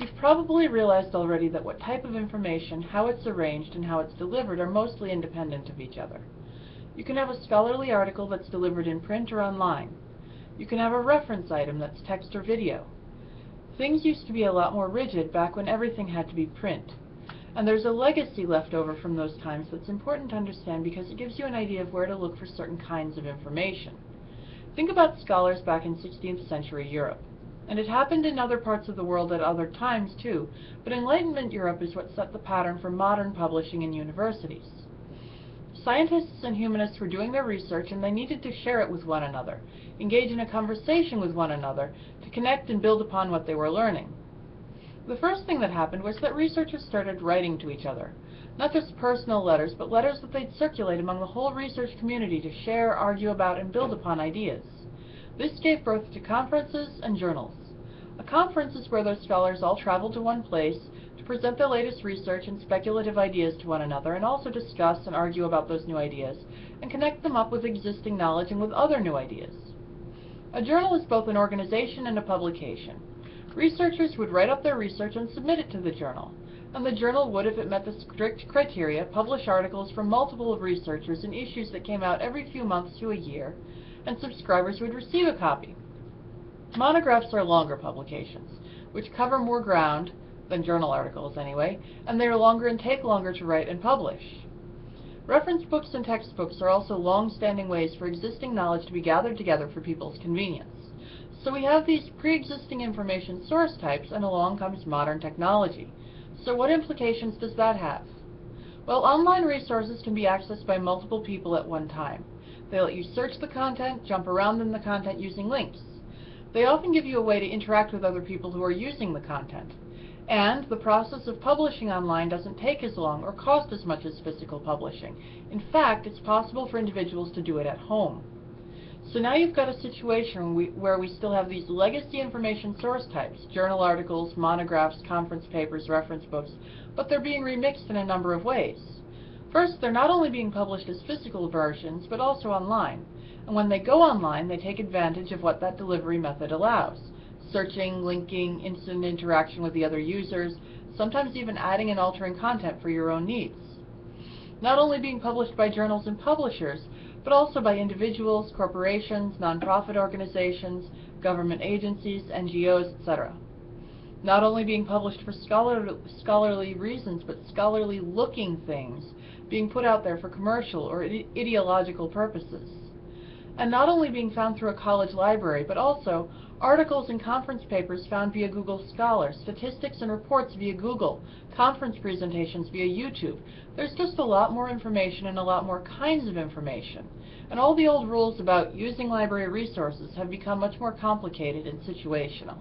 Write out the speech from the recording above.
You've probably realized already that what type of information, how it's arranged, and how it's delivered are mostly independent of each other. You can have a scholarly article that's delivered in print or online. You can have a reference item that's text or video. Things used to be a lot more rigid back when everything had to be print. And there's a legacy left over from those times that's important to understand because it gives you an idea of where to look for certain kinds of information. Think about scholars back in 16th century Europe. And it happened in other parts of the world at other times too, but Enlightenment Europe is what set the pattern for modern publishing in universities. Scientists and humanists were doing their research and they needed to share it with one another, engage in a conversation with one another, to connect and build upon what they were learning. The first thing that happened was that researchers started writing to each other. Not just personal letters, but letters that they'd circulate among the whole research community to share, argue about, and build upon ideas. This gave birth to conferences and journals. A conference is where those scholars all travel to one place to present their latest research and speculative ideas to one another and also discuss and argue about those new ideas and connect them up with existing knowledge and with other new ideas. A journal is both an organization and a publication. Researchers would write up their research and submit it to the journal, and the journal would, if it met the strict criteria, publish articles from multiple of researchers in issues that came out every few months to a year, and subscribers would receive a copy. Monographs are longer publications, which cover more ground than journal articles anyway, and they are longer and take longer to write and publish. Reference books and textbooks are also long-standing ways for existing knowledge to be gathered together for people's convenience. So we have these pre-existing information source types, and along comes modern technology. So what implications does that have? Well, online resources can be accessed by multiple people at one time. They let you search the content, jump around in the content using links. They often give you a way to interact with other people who are using the content. And the process of publishing online doesn't take as long or cost as much as physical publishing. In fact, it's possible for individuals to do it at home. So now you've got a situation where we still have these legacy information source types, journal articles, monographs, conference papers, reference books, but they're being remixed in a number of ways. First, they're not only being published as physical versions, but also online and when they go online, they take advantage of what that delivery method allows. Searching, linking, instant interaction with the other users, sometimes even adding and altering content for your own needs. Not only being published by journals and publishers, but also by individuals, corporations, nonprofit organizations, government agencies, NGOs, etc. Not only being published for scholar scholarly reasons, but scholarly looking things being put out there for commercial or ideological purposes and not only being found through a college library, but also articles and conference papers found via Google Scholar, statistics and reports via Google, conference presentations via YouTube. There's just a lot more information and a lot more kinds of information. And all the old rules about using library resources have become much more complicated and situational.